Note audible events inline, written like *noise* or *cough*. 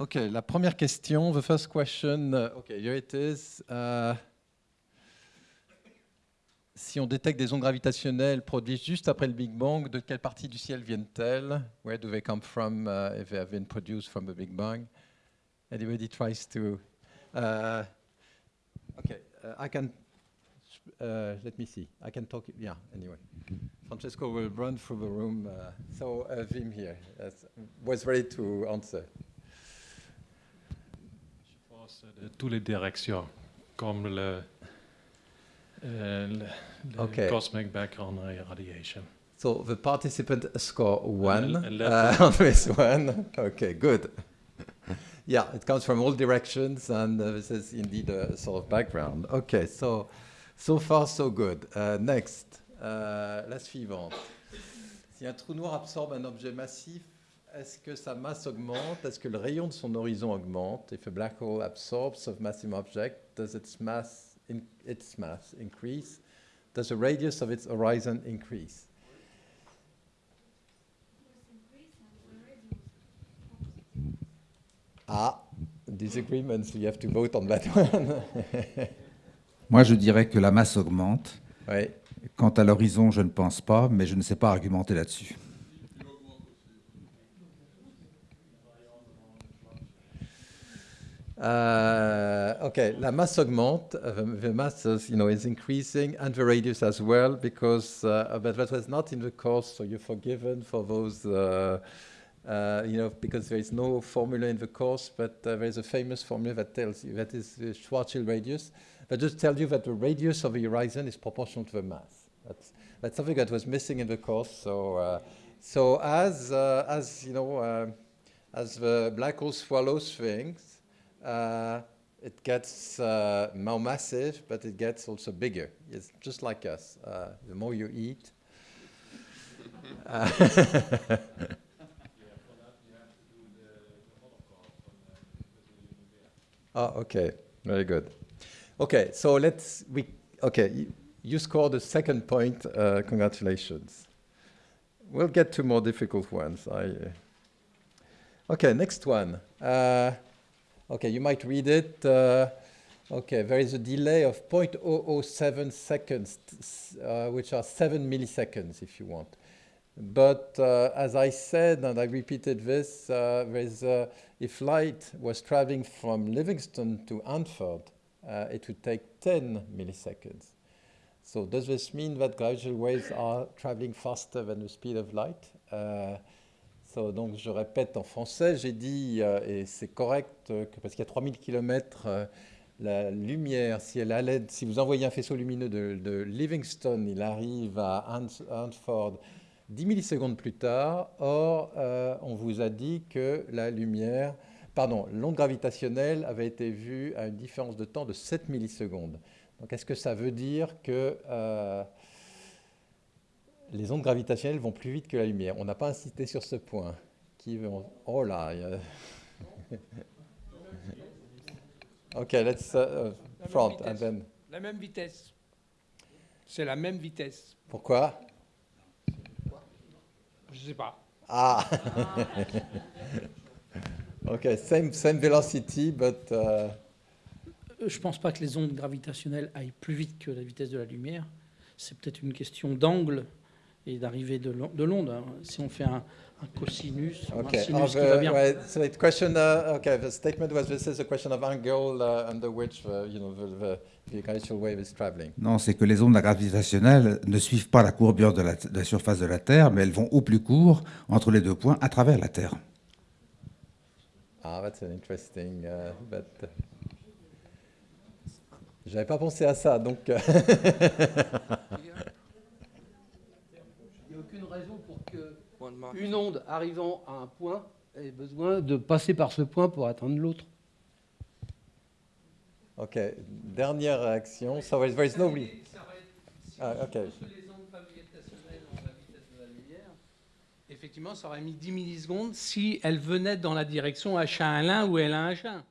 Okay, la première question, the first question, uh, okay, here it is. Uh, si on détecte des ondes gravitationnelles produites juste après le Big Bang, de quelle partie du ciel viennent-elles? Where do they come from uh, if they have been produced from the Big Bang? Anybody tries to... Uh, okay, uh, I can... Uh, let me see. I can talk... Yeah, anyway. Francesco will run through the room. Uh, so, Wim here was ready to answer. De toutes les directions, comme le, euh, le, le Okay. cosmic background radiation. So the participant score one Uh, uh, *laughs* on this one. Okay, good. *laughs* yeah, it comes from all directions, and uh, this is indeed a sort of background. Okay, so so far so good. Uh, next, uh, la suivante. Si un trou noir absorbe un objet massif, est-ce que sa masse augmente? Est-ce que le rayon de son horizon augmente? If a black hole absorbs a massive object, does its mass, in, its mass increase? Does the radius of its horizon increase? Ah, disagreements, you have to vote on that one. *laughs* Moi, je dirais que la masse augmente. oui. Quant à l'horizon, je ne pense pas, mais je ne sais pas argumenter là-dessus. Uh, okay, la masse augmente. uh, the, the mass is, you know, is increasing, and the radius as well, because uh, but that was not in the course, so you're forgiven for those. Uh, uh, you know, because there is no formula in the course, but uh, there is a famous formula that tells you that is the Schwarzschild radius. That just tells you that the radius of the horizon is proportional to the mass. That's that's something that was missing in the course. So, so as as you know, as the black hole swallows things, uh, it gets uh, more massive, but it gets also bigger. It's just like us. Uh, the more you eat. *laughs* uh, *laughs* oh, okay. Very good. Okay, so let's we okay. You, you scored the second point. Uh, congratulations. We'll get to more difficult ones. I. Uh, okay, next one. Uh, Okay, you might read it. Uh, okay, there is a delay of 0.007 seconds, uh, which are 7 milliseconds if you want. But uh, as I said, and I repeated this, uh, uh, if light was traveling from Livingston to Hanford, uh, it would take 10 milliseconds. So does this mean that gravitational waves are traveling faster than the speed of light? So, donc je répète en français, j'ai dit, euh, et c'est correct, euh, que parce qu'il y a 3000 km, euh, la lumière, si, elle allait, si vous envoyez un faisceau lumineux de, Livingston, il arrive à Hanford 10 millisecondes plus tard. Or, on vous a dit que la lumière, pardon, l'onde gravitationnelle avait été vue à une différence de temps de 7 millisecondes. Donc, est-ce que ça veut dire que les ondes gravitationnelles vont plus vite que la lumière. On n'a pas insisté sur ce point. Qui veut en- Oh là *laughs* Ok, let's uh, uh, La front même and vitesse. then. La même vitesse. C'est la même vitesse. Pourquoi? Je sais pas. Ah *laughs* Ok, same, same velocity, but... uh, Euh, Je pense pas que les ondes gravitationnelles aillent plus vite que la vitesse de la lumière. C'est peut-être une question d'angle et d'arrivée de de l'onde. hein. Si on fait un, un cosinus, Okay. un sinus qui va bien. right, so the question, uh, okay, the statement was this is a question of angle uh, under which the, you know, the, the, the gravitational wave is traveling. Non, c'est que les ondes gravitationnelles ne suivent pas la courbure de la, de la surface de la Terre, mais elles vont au plus court entre les deux points à travers la Terre. Ah, that's an interesting, uh, but... uh, J'avais pas pensé à ça, donc... *laughs* euh, Il n'y a aucune raison pour que une onde arrivant à un point ait besoin de passer par ce point pour atteindre l'autre. Ok, dernière réaction. So there is no re- Ah, ok. les ondes gravitationnelles ont la vitesse de la lumière, effectivement, ça aurait mis 10 millisecondes si elle venait dans la direction H1 L1 ou L1 H1.